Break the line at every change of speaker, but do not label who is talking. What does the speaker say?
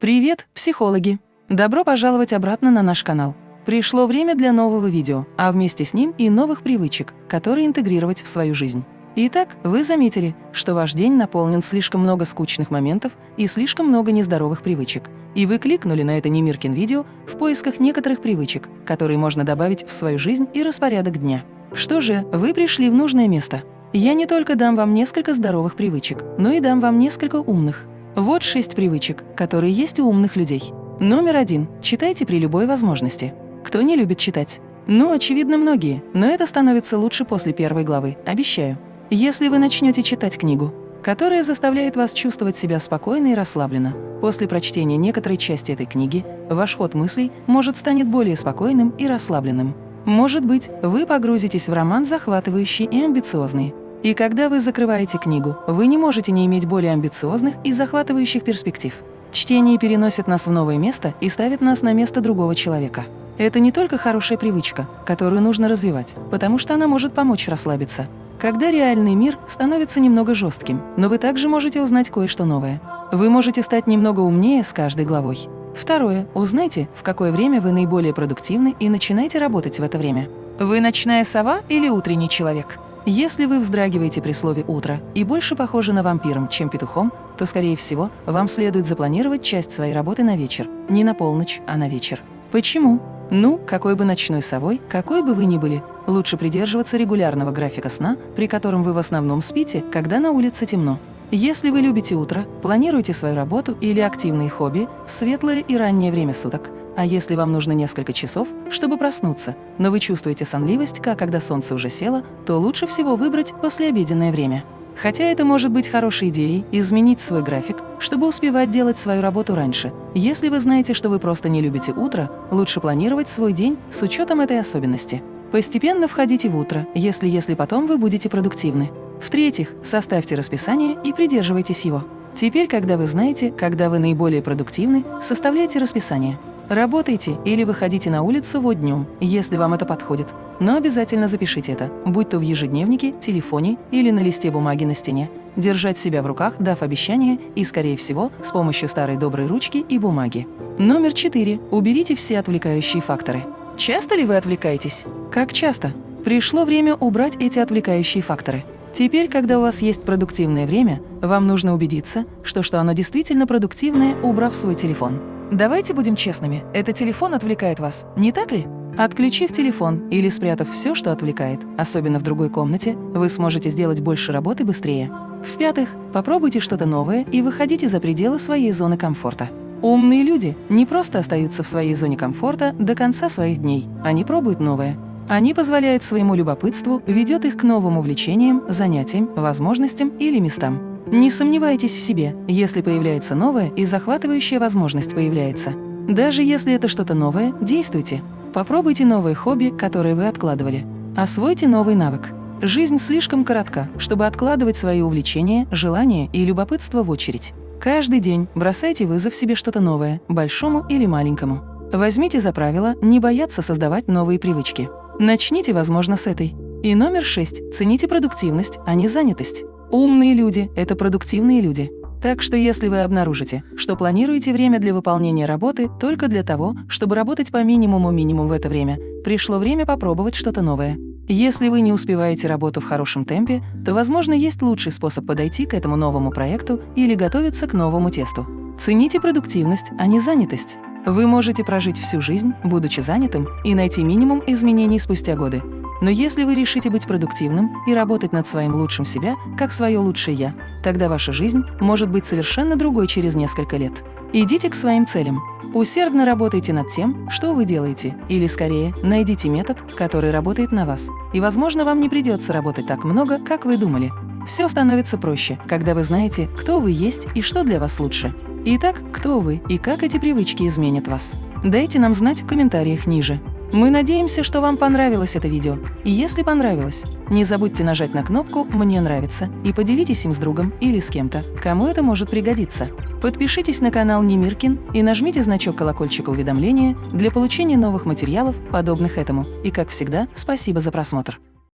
Привет, психологи! Добро пожаловать обратно на наш канал. Пришло время для нового видео, а вместе с ним и новых привычек, которые интегрировать в свою жизнь. Итак, вы заметили, что ваш день наполнен слишком много скучных моментов и слишком много нездоровых привычек, и вы кликнули на это Немиркин видео в поисках некоторых привычек, которые можно добавить в свою жизнь и распорядок дня. Что же, вы пришли в нужное место. Я не только дам вам несколько здоровых привычек, но и дам вам несколько умных. Вот шесть привычек, которые есть у умных людей. Номер один. Читайте при любой возможности. Кто не любит читать? Ну, очевидно, многие, но это становится лучше после первой главы, обещаю. Если вы начнете читать книгу, которая заставляет вас чувствовать себя спокойно и расслабленно, после прочтения некоторой части этой книги ваш ход мыслей может станет более спокойным и расслабленным. Может быть, вы погрузитесь в роман захватывающий и амбициозный, и когда вы закрываете книгу, вы не можете не иметь более амбициозных и захватывающих перспектив. Чтение переносит нас в новое место и ставит нас на место другого человека. Это не только хорошая привычка, которую нужно развивать, потому что она может помочь расслабиться. Когда реальный мир становится немного жестким, но вы также можете узнать кое-что новое. Вы можете стать немного умнее с каждой главой. Второе. Узнайте, в какое время вы наиболее продуктивны и начинайте работать в это время. Вы ночная сова или утренний человек? Если вы вздрагиваете при слове «утро» и больше похожи на вампиром, чем петухом, то, скорее всего, вам следует запланировать часть своей работы на вечер. Не на полночь, а на вечер. Почему? Ну, какой бы ночной совой, какой бы вы ни были, лучше придерживаться регулярного графика сна, при котором вы в основном спите, когда на улице темно. Если вы любите утро, планируйте свою работу или активные хобби в светлое и раннее время суток, а если вам нужно несколько часов, чтобы проснуться, но вы чувствуете сонливость, как когда солнце уже село, то лучше всего выбрать послеобеденное время. Хотя это может быть хорошей идеей изменить свой график, чтобы успевать делать свою работу раньше. Если вы знаете, что вы просто не любите утро, лучше планировать свой день с учетом этой особенности. Постепенно входите в утро, если-если потом вы будете продуктивны. В-третьих, составьте расписание и придерживайтесь его. Теперь, когда вы знаете, когда вы наиболее продуктивны, составляйте расписание. Работайте или выходите на улицу вот днем, если вам это подходит. Но обязательно запишите это, будь то в ежедневнике, телефоне или на листе бумаги на стене. Держать себя в руках, дав обещание, и, скорее всего, с помощью старой доброй ручки и бумаги. Номер четыре. Уберите все отвлекающие факторы. Часто ли вы отвлекаетесь? Как часто? Пришло время убрать эти отвлекающие факторы. Теперь, когда у вас есть продуктивное время, вам нужно убедиться, что, что оно действительно продуктивное, убрав свой телефон. Давайте будем честными, этот телефон отвлекает вас, не так ли? Отключив телефон или спрятав все, что отвлекает, особенно в другой комнате, вы сможете сделать больше работы быстрее. В-пятых, попробуйте что-то новое и выходите за пределы своей зоны комфорта. Умные люди не просто остаются в своей зоне комфорта до конца своих дней, они пробуют новое. Они позволяют своему любопытству, ведет их к новым увлечениям, занятиям, возможностям или местам. Не сомневайтесь в себе, если появляется новое и захватывающая возможность появляется. Даже если это что-то новое, действуйте. Попробуйте новое хобби, которое вы откладывали. Освойте новый навык. Жизнь слишком коротка, чтобы откладывать свои увлечения, желания и любопытство в очередь. Каждый день бросайте вызов себе что-то новое, большому или маленькому. Возьмите за правило не бояться создавать новые привычки. Начните, возможно, с этой. И номер шесть. Цените продуктивность, а не занятость. Умные люди – это продуктивные люди. Так что если вы обнаружите, что планируете время для выполнения работы только для того, чтобы работать по минимуму минимум в это время, пришло время попробовать что-то новое. Если вы не успеваете работу в хорошем темпе, то, возможно, есть лучший способ подойти к этому новому проекту или готовиться к новому тесту. Цените продуктивность, а не занятость. Вы можете прожить всю жизнь, будучи занятым, и найти минимум изменений спустя годы. Но если вы решите быть продуктивным и работать над своим лучшим себя, как свое лучшее «я», тогда ваша жизнь может быть совершенно другой через несколько лет. Идите к своим целям. Усердно работайте над тем, что вы делаете, или, скорее, найдите метод, который работает на вас. И, возможно, вам не придется работать так много, как вы думали. Все становится проще, когда вы знаете, кто вы есть и что для вас лучше. Итак, кто вы и как эти привычки изменят вас? Дайте нам знать в комментариях ниже. Мы надеемся, что вам понравилось это видео. И если понравилось, не забудьте нажать на кнопку «Мне нравится» и поделитесь им с другом или с кем-то, кому это может пригодиться. Подпишитесь на канал Немиркин и нажмите значок колокольчика уведомления для получения новых материалов, подобных этому. И, как всегда, спасибо за просмотр.